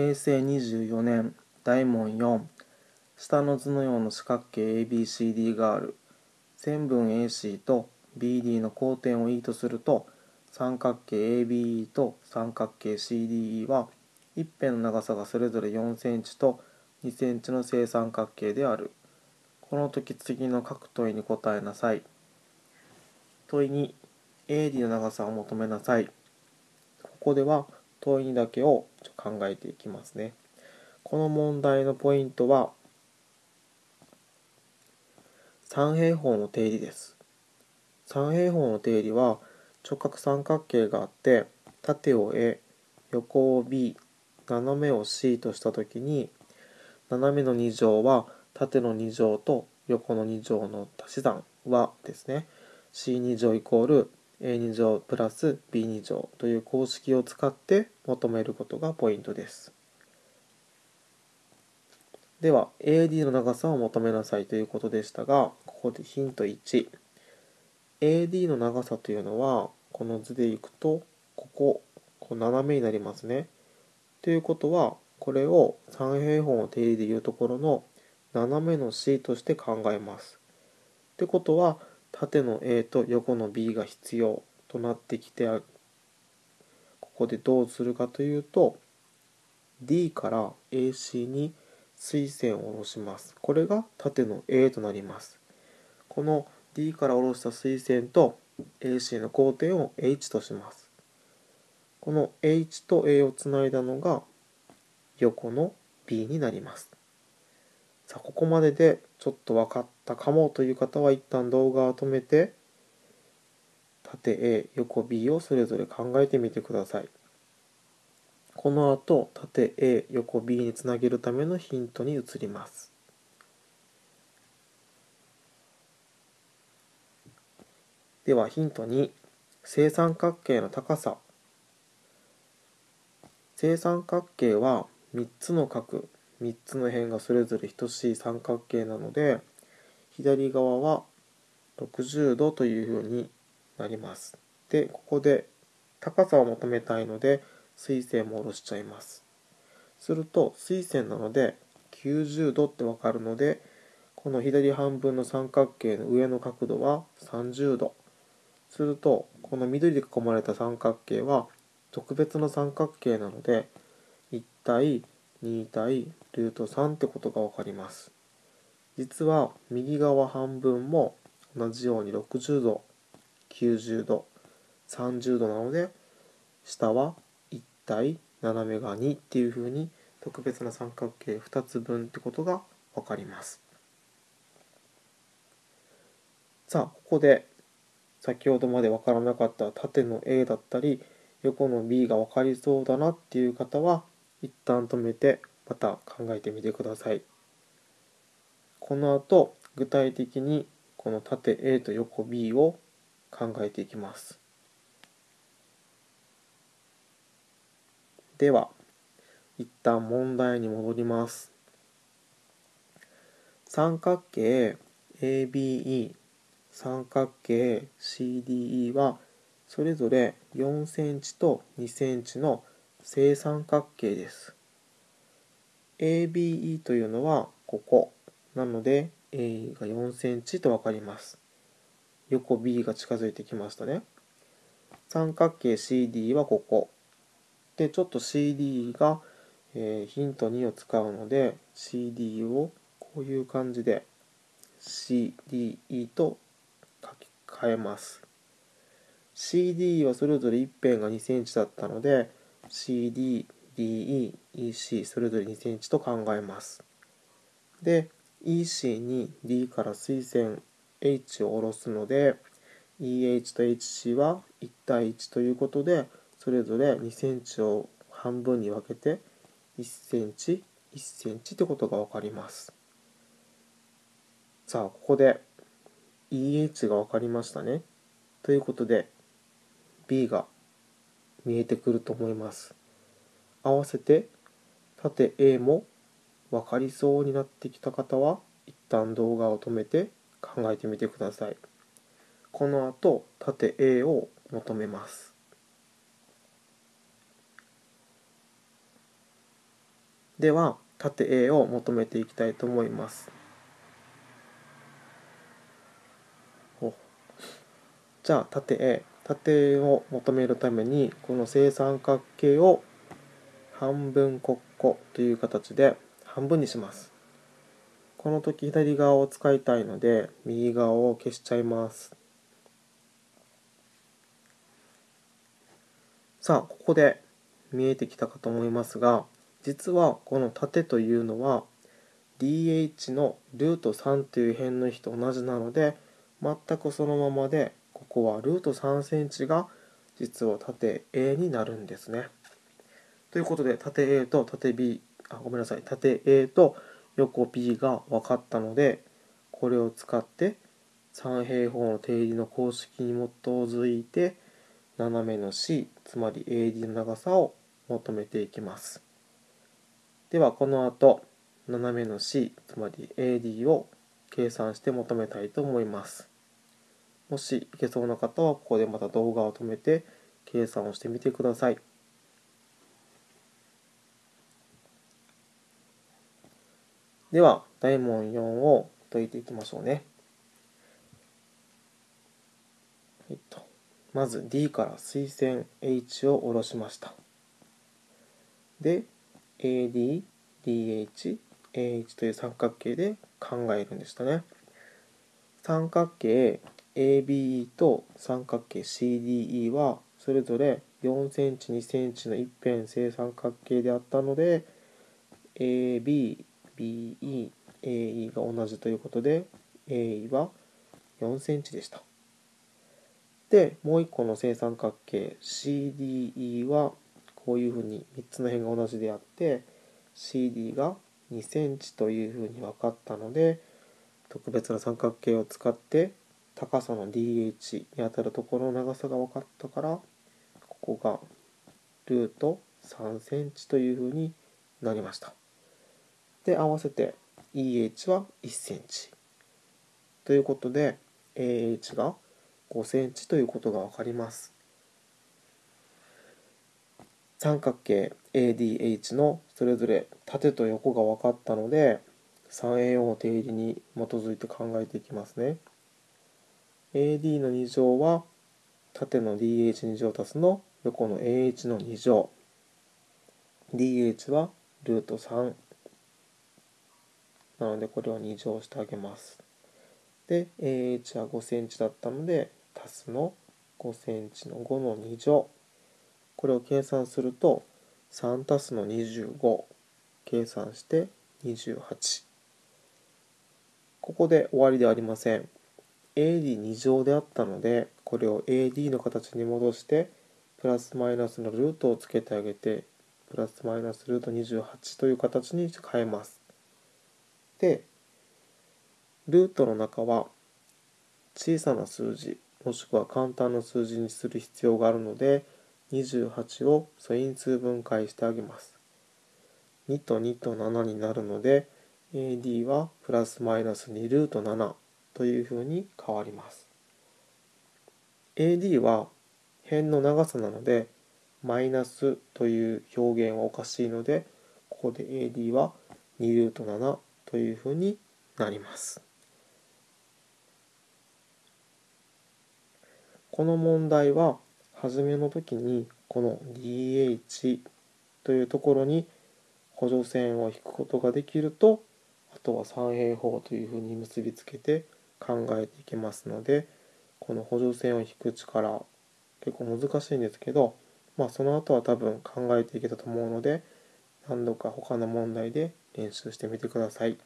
平成24年大問4下の図のような四角形 ABCD がある線分 AC と BD の交点を E とすると三角形 ABE と三角形 CDE は一辺の長さがそれぞれ4センチと2センチの正三角形である。この時次の各問いに答えなさい。問い2 AD の長さを求めなさい。ここでは問いだけを考えていきますね。この問題のポイントは三平方の定理です。三平方の定理は直角三角形があって縦を A 横を B 斜めを C としたときに斜めの2乗は縦の2乗と横の2乗の足し算はですね C2 乗イコール A2 乗プラス B2 乗という公式を使って求めることがポイントです。では AD の長さを求めなさいということでしたがここでヒント 1AD の長さというのはこの図でいくとこここう斜めになりますね。ということはこれを三平方の定理でいうところの斜めの C として考えます。ってことは縦の A と横の B が必要となってきてここでどうするかというと D から AC に垂線を下ろします。これが縦の A となります。この D から下ろした垂線と AC の交点を H とします。この H と A をつないだのが横の B になります。さあ、ここまででちょっと分かったかもという方は一旦動画を止めて縦 A、横 B をそれぞれ考えてみてください。この後縦 A 横 B につなげるためのヒントに移ります。ではヒント2正三角形の高さ。正三角形は3つの角3つの辺がそれぞれ等しい三角形なので左側は60度というふうになります。でここで高さを求めたいので水線も下ろしちゃいます。すると水線なので90度ってわかるのでこの左半分の三角形の上の角度は30度。するとこの緑で囲まれた三角形は特別な三角形なので1対2対ルート3ってことが分かります。実は右側半分も同じように60度90度30度なので下は1対斜めが2っていうふうに特別な三角形2つ分ってことが分かります。さあここで先ほどまで分からなかった縦の A だったり横の B が分かりそうだなっていう方は一旦止めてまた考えてみてください。この後具体的にこの縦 A と横 B を考えていきます。では一旦問題に戻ります。三角形 ABE 三角形 CDE はそれぞれ4センチと2センチの正三角形です。ABE というのはここ。なので A が4センチと分かります。横 B が近づいてきましたね。三角形 CD はここ。でちょっと CD が、えー、ヒント2を使うので CD をこういう感じで CDE と書き換えます。CD はそれぞれ一辺が2センチだったので CD、DE、EC それぞれ2センチと考えます。で EC に D から垂線 H を下ろすので EH と HC は1対1ということでそれぞれ2センチを半分に分けて1センチ1センチってことが分かります。さあここで EH が分かりましたね。ということで B が見えてくると思います。合わせて縦 A も分かりそうになってきた方は一旦動画を止めて考えてみてください。この後縦 A を求めます。では縦 A を求めていきたいと思います。じゃあ縦 A 縦を求めるためにこの正三角形を半分国庫という形で半分にしますこの時左側を使いたいので右側を消しちゃいますさあここで見えてきたかと思いますが実はこの縦というのは DH のルート3という辺の比と同じなので全くそのままでここはルート3センチが実は縦 A になるんですね。ということで縦 A と縦 B あごめんなさい縦 A と横 B が分かったのでこれを使って三平方の定理の公式に基づいて斜めの C つまり AD の長さを求めていきます。ではこの後斜めの C つまり AD を計算して求めたいと思います。もしいけそうな方はここでまた動画を止めて計算をしてみてください。では大問4を解いていきましょうね。えっと、まず D から垂線 H を下ろしました。で、AD、DH、AH という三角形で考えるんでしたね。三角形 ABE と三角形 CDE はそれぞれ4センチ2センチの一辺正三角形であったので AB、BE、AE が同じということで AE は4センチでした。で、もう一個の正三角形 CDE はこういうふうに3つの辺が同じであって CD が2センチというふうに分かったので特別な三角形を使って高さの DH にあたるところの長さが分かったからここがルート3センチというふうになりましたで合わせて EH は1センチ。ということで AH が5センチということが分かります。三角形 ADH のそれぞれ縦と横が分かったので 3A4 の定理に基づいて考えていきますね。AD の2乗は縦の DH2 乗足すの横の AH の2乗。DH はルート3なのでこれを2乗してあげます。で AH は5センチだったので足すの5センチの5の2乗。これを計算すると3足すの25計算して28ここで終わりではありません。AD2 乗であったのでこれを AD の形に戻してプラスマイナスのルートをつけてあげてプラスマイナスルート28という形に変えます。でルートの中は小さな数字もしくは簡単な数字にする必要があるので28を素因数分解してあげます。2と2と7になるので AD はプラスマイナス2ルート7というふうに変わります。AD は辺の長さなのでマイナスという表現はおかしいのでここで AD は2ルート7というふうになります。この問題は初めの時にこの DH というところに補助線を引くことができるとあとは三平方というふうに結びつけて考えていけますのでこの補助線を引く力結構難しいんですけどまあその後は多分考えていけたと思うので何度か他の問題で練習してみてください。